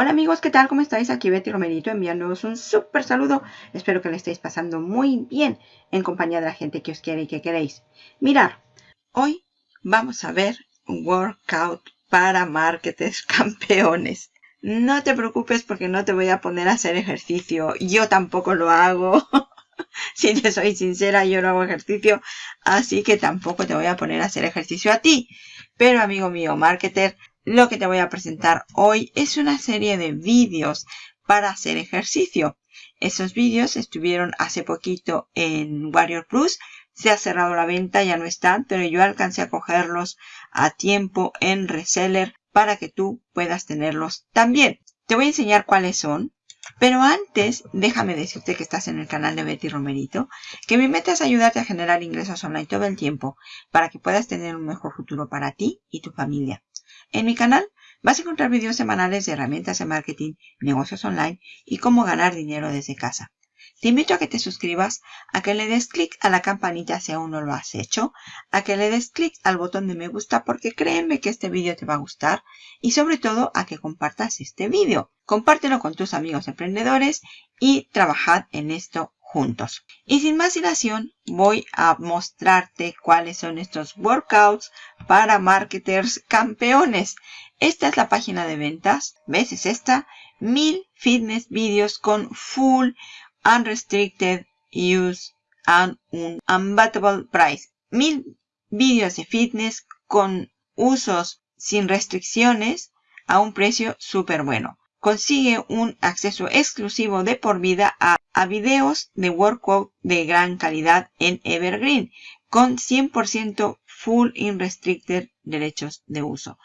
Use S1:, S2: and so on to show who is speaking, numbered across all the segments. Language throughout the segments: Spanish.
S1: Hola amigos, ¿qué tal? ¿Cómo estáis? Aquí Betty Romerito enviándoos un súper saludo. Espero que le estéis pasando muy bien en compañía de la gente que os quiere y que queréis. Mirar, hoy vamos a ver un workout para marketers campeones. No te preocupes porque no te voy a poner a hacer ejercicio. Yo tampoco lo hago. si te soy sincera, yo no hago ejercicio. Así que tampoco te voy a poner a hacer ejercicio a ti. Pero amigo mío, marketer, lo que te voy a presentar hoy es una serie de vídeos para hacer ejercicio. Esos vídeos estuvieron hace poquito en Warrior Plus. Se ha cerrado la venta, ya no están, pero yo alcancé a cogerlos a tiempo en reseller para que tú puedas tenerlos también. Te voy a enseñar cuáles son. Pero antes, déjame decirte que estás en el canal de Betty Romerito, que mi meta es ayudarte a generar ingresos online todo el tiempo para que puedas tener un mejor futuro para ti y tu familia. En mi canal vas a encontrar vídeos semanales de herramientas de marketing, negocios online y cómo ganar dinero desde casa. Te invito a que te suscribas, a que le des clic a la campanita si aún no lo has hecho, a que le des clic al botón de me gusta porque créeme que este vídeo te va a gustar y sobre todo a que compartas este vídeo. Compártelo con tus amigos emprendedores y trabajad en esto juntos. Y sin más dilación, voy a mostrarte cuáles son estos workouts para marketers campeones. Esta es la página de ventas. ¿Ves? Es esta. Mil fitness videos con full unrestricted use and un unbeatable price. Mil vídeos de fitness con usos sin restricciones a un precio súper bueno consigue un acceso exclusivo de por vida a, videos de workout de gran calidad en Evergreen con 100% full unrestricted derechos de uso.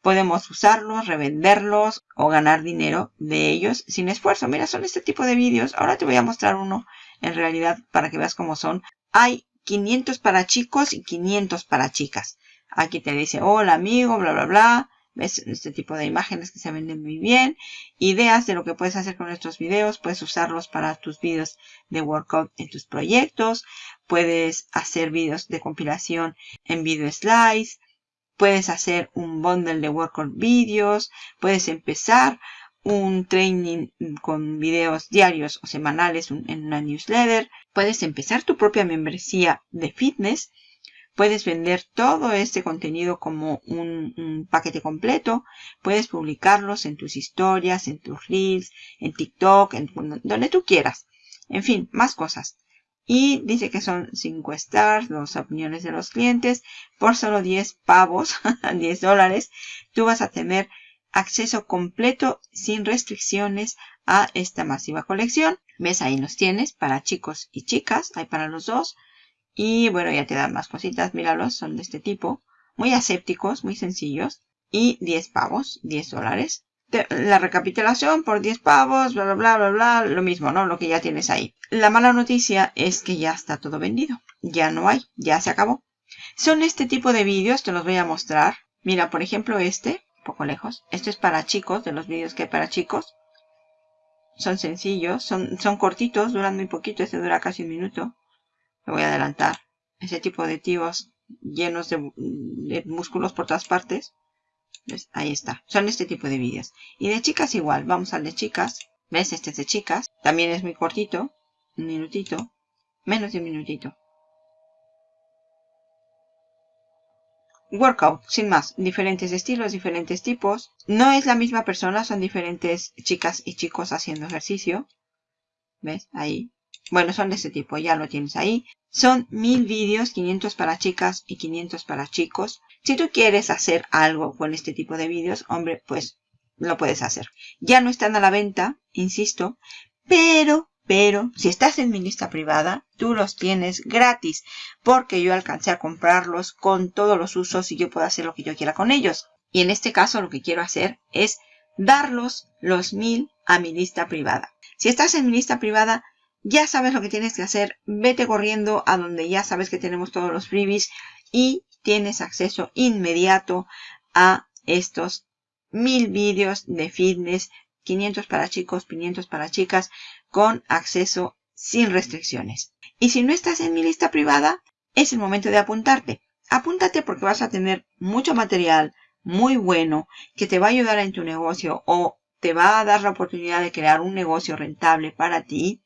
S1: Podemos usarlos, revenderlos o ganar dinero de ellos sin esfuerzo. Mira, son este tipo de vídeos. Ahora te voy a mostrar uno en realidad para que veas cómo son. Hay 500 para chicos y 500 para chicas. Aquí te dice, hola amigo, bla, bla, bla. Este tipo de imágenes que se venden muy bien. Ideas de lo que puedes hacer con estos videos. Puedes usarlos para tus videos de workout en tus proyectos. Puedes hacer videos de compilación en video slides. Puedes hacer un bundle de workout videos. Puedes empezar un training con videos diarios o semanales en una newsletter. Puedes empezar tu propia membresía de fitness Puedes vender todo este contenido como un, paquete completo. Puedes publicarlos en tus historias, en tus reels, en TikTok, en donde tú quieras. En fin, más cosas. Y dice que son 5 stars, las opiniones de los clientes. Por solo 10 pavos, 10 dólares, tú vas a tener acceso completo sin restricciones a esta masiva colección. ¿Ves? Ahí los tienes para chicos y chicas. Hay para los dos. Y bueno, ya te dan más cositas, míralos, son de este tipo. Muy asépticos, muy sencillos. Y 10 pavos, 10 dólares. La recapitulación por 10 pavos, bla, bla, bla, bla, bla, lo mismo, ¿no? Lo que ya tienes ahí. La mala noticia es que ya está todo vendido. Ya no hay, ya se acabó. Son este tipo de vídeos, te los voy a mostrar. Mira, por ejemplo, este, poco lejos. Esto es para chicos, de los vídeos que hay para chicos. Son sencillos, son, son cortitos, duran muy poquito, este dura casi un minuto voy a adelantar. Ese tipo de tíos llenos de, músculos por todas partes. Ahí está. Son este tipo de vídeos. Y de chicas igual. Vamos al de chicas. ¿Ves? Este es de chicas. También es muy cortito. Un minutito. Menos de un minutito. Workout, sin más. Diferentes estilos, diferentes tipos. No es la misma persona, son diferentes chicas y chicos haciendo ejercicio. ¿Ves? Ahí. Bueno, son de este tipo, ya lo tienes ahí. Son mil vídeos, 500 para chicas y 500 para chicos. Si tú quieres hacer algo con este tipo de vídeos, hombre, pues lo puedes hacer. Ya no están a la venta, insisto, pero, pero, si estás en mi lista privada, tú los tienes gratis, porque yo alcancé a comprarlos con todos los usos y yo puedo hacer lo que yo quiera con ellos. Y en este caso lo que quiero hacer es darlos los mil a mi lista privada. Si estás en mi lista privada, ya sabes lo que tienes que hacer. Vete corriendo a donde ya sabes que tenemos todos los freebies y tienes acceso inmediato a estos mil vídeos de fitness, 500 para chicos, 500 para chicas, con acceso sin restricciones. Y si no estás en mi lista privada, es el momento de apuntarte. Apúntate porque vas a tener mucho material muy bueno que te va a ayudar en tu negocio o te va a dar la oportunidad de crear un negocio rentable para ti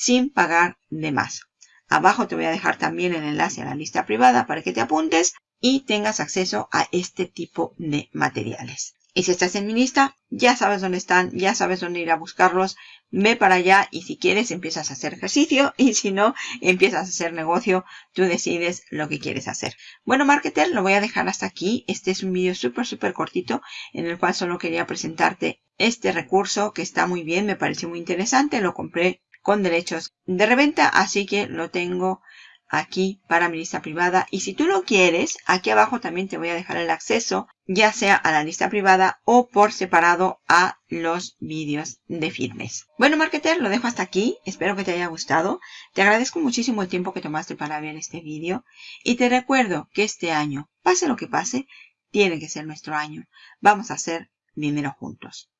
S1: sin pagar de más. Abajo te voy a dejar también el enlace a la lista privada para que te apuntes y tengas acceso a este tipo de materiales. Y si estás en mi lista, ya sabes dónde están, ya sabes dónde ir a buscarlos. Ve para allá y si quieres empiezas a hacer ejercicio y si no, empiezas a hacer negocio. Tú decides lo que quieres hacer. Bueno, marketer, lo voy a dejar hasta aquí. Este es un vídeo súper, súper cortito en el cual solo quería presentarte este recurso que está muy bien, me pareció muy interesante. Lo compré con derechos de reventa, así que lo tengo aquí para mi lista privada. Y si tú lo quieres, aquí abajo también te voy a dejar el acceso, ya sea a la lista privada o por separado a los vídeos de fitness. Bueno, marketer, lo dejo hasta aquí. Espero que te haya gustado. Te agradezco muchísimo el tiempo que tomaste para ver este vídeo. Y te recuerdo que este año, pase lo que pase, tiene que ser nuestro año. Vamos a hacer dinero juntos.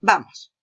S1: ¡Vamos!